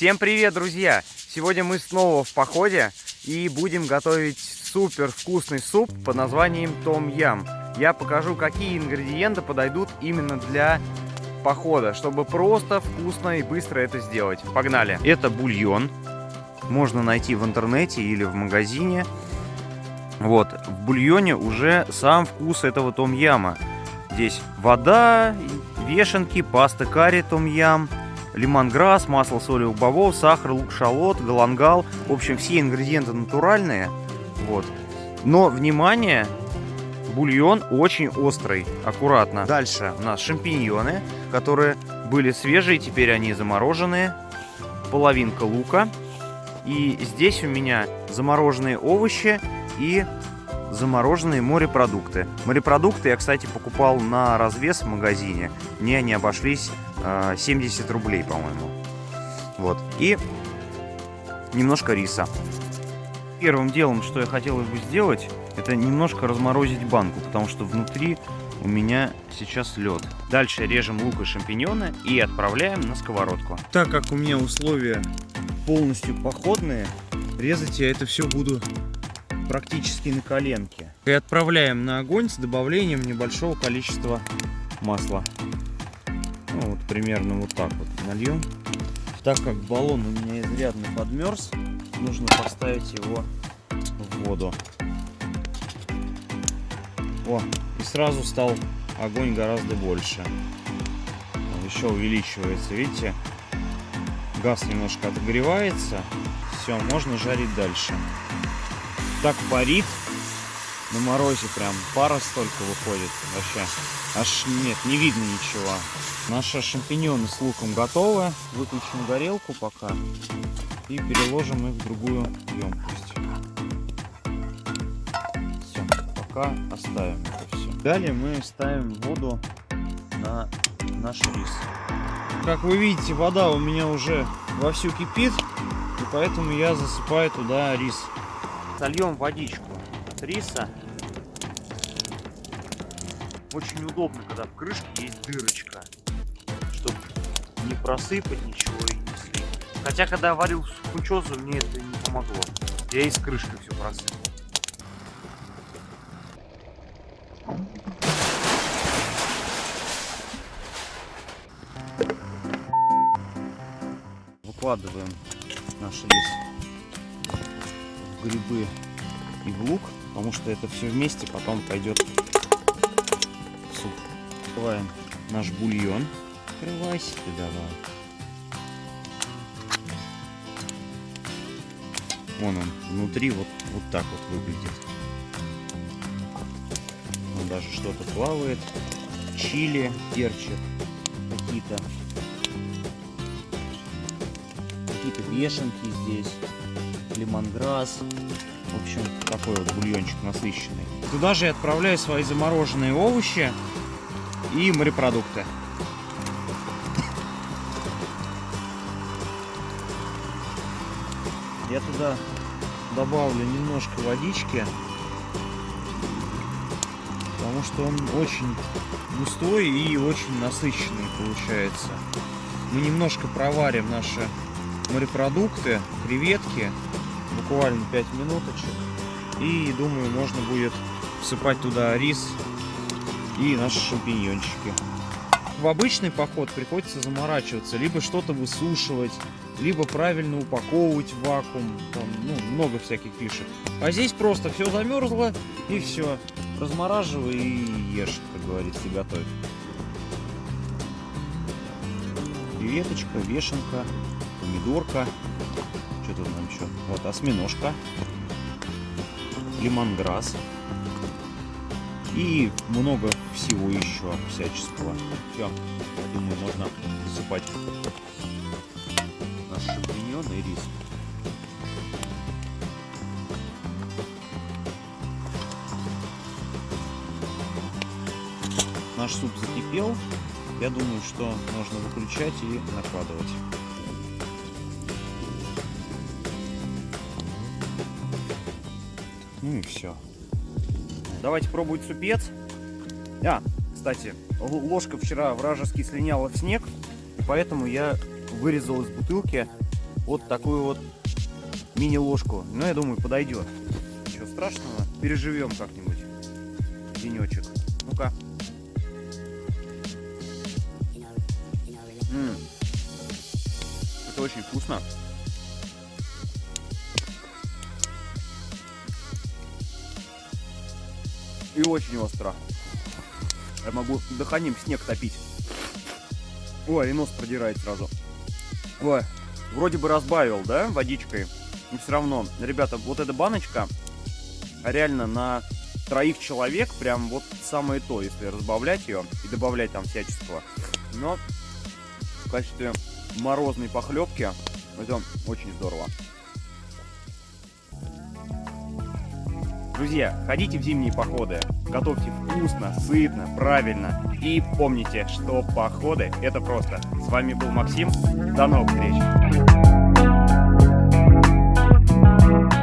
Всем привет, друзья! Сегодня мы снова в походе и будем готовить супер вкусный суп под названием Том Ям. Я покажу, какие ингредиенты подойдут именно для похода, чтобы просто вкусно и быстро это сделать. Погнали! Это бульон. Можно найти в интернете или в магазине. Вот, в бульоне уже сам вкус этого том-яма. Здесь вода, вешенки, паста карри том-ям, лимонграсс, масло соли бобов, сахар, лук, шалот, галангал. В общем, все ингредиенты натуральные. Вот. Но, внимание, бульон очень острый, аккуратно. Дальше у нас шампиньоны, которые были свежие, теперь они замороженные. Половинка лука. И здесь у меня замороженные овощи и замороженные морепродукты. Морепродукты я, кстати, покупал на развес в магазине. Мне они обошлись э, 70 рублей, по-моему. Вот. И немножко риса. Первым делом, что я хотел бы сделать, это немножко разморозить банку, потому что внутри у меня сейчас лед. Дальше режем лук и шампиньоны и отправляем на сковородку. Так как у меня условия полностью походные, резать я это все буду практически на коленке. И отправляем на огонь с добавлением небольшого количества масла. Ну, вот примерно вот так вот нальем. Так как баллон у меня изрядно подмерз, нужно поставить его в воду. О, и сразу стал огонь гораздо больше. Еще увеличивается, видите? Газ немножко отогревается. Все, можно жарить дальше так парит. На морозе прям пара столько выходит вообще. Аж нет не видно ничего. Наши шампиньоны с луком готовы. Выключим горелку пока и переложим их в другую емкость. Все пока оставим это все далее мы ставим воду на наш рис. Как вы видите вода у меня уже вовсю кипит и поэтому я засыпаю туда рис сольем водичку от риса. Очень удобно, когда в крышке есть дырочка, чтобы не просыпать ничего и не слить. Хотя, когда варил сукучозу, мне это не помогло. Я из крышки все просыпал. Выкладываем наш рис грибы и в лук, потому что это все вместе потом пойдет в суп. Открываем наш бульон. Открывайся ты давай. Вон он, внутри вот, вот так вот выглядит. Он даже что-то плавает. Чили, перчик какие-то. Какие-то вешенки здесь лимонграсс. В общем, такой вот бульончик насыщенный. Туда же я отправляю свои замороженные овощи и морепродукты. Я туда добавлю немножко водички, потому что он очень густой и очень насыщенный получается. Мы немножко проварим наши морепродукты, креветки, буквально 5 минуточек. И думаю, можно будет всыпать туда рис и наши шампиньончики. В обычный поход приходится заморачиваться, либо что-то высушивать, либо правильно упаковывать в вакуум, там, ну, много всяких фишек. А здесь просто все замерзло и все, размораживай и ешь, как говорится, готовь. Креветочка, вешенка, помидорка. Что тут нам еще? Вот осьминожка. Лимонграсс. И много всего еще всяческого. Все, думаю, можно засыпать наш шампиньон и рис. Наш суп закипел. Я думаю, что можно выключать и накладывать. Ну и все. Давайте пробовать супец. А, кстати, ложка вчера вражески слиняла в снег, поэтому я вырезал из бутылки вот такую вот мини-ложку. Ну, я думаю, подойдет. Ничего страшного, переживем как-нибудь денечек. Ну-ка. Это очень вкусно. И очень остро. Я могу дыханием снег топить. Ой, и нос продирает сразу. Ой, вроде бы разбавил, да, водичкой. Но все равно, ребята, вот эта баночка реально на троих человек прям вот самое то, если разбавлять ее и добавлять там всяческого. Но в качестве морозной похлебки это очень здорово. Друзья, ходите в зимние походы, готовьте вкусно, сытно, правильно. И помните, что походы это просто. С вами был Максим, до новых встреч!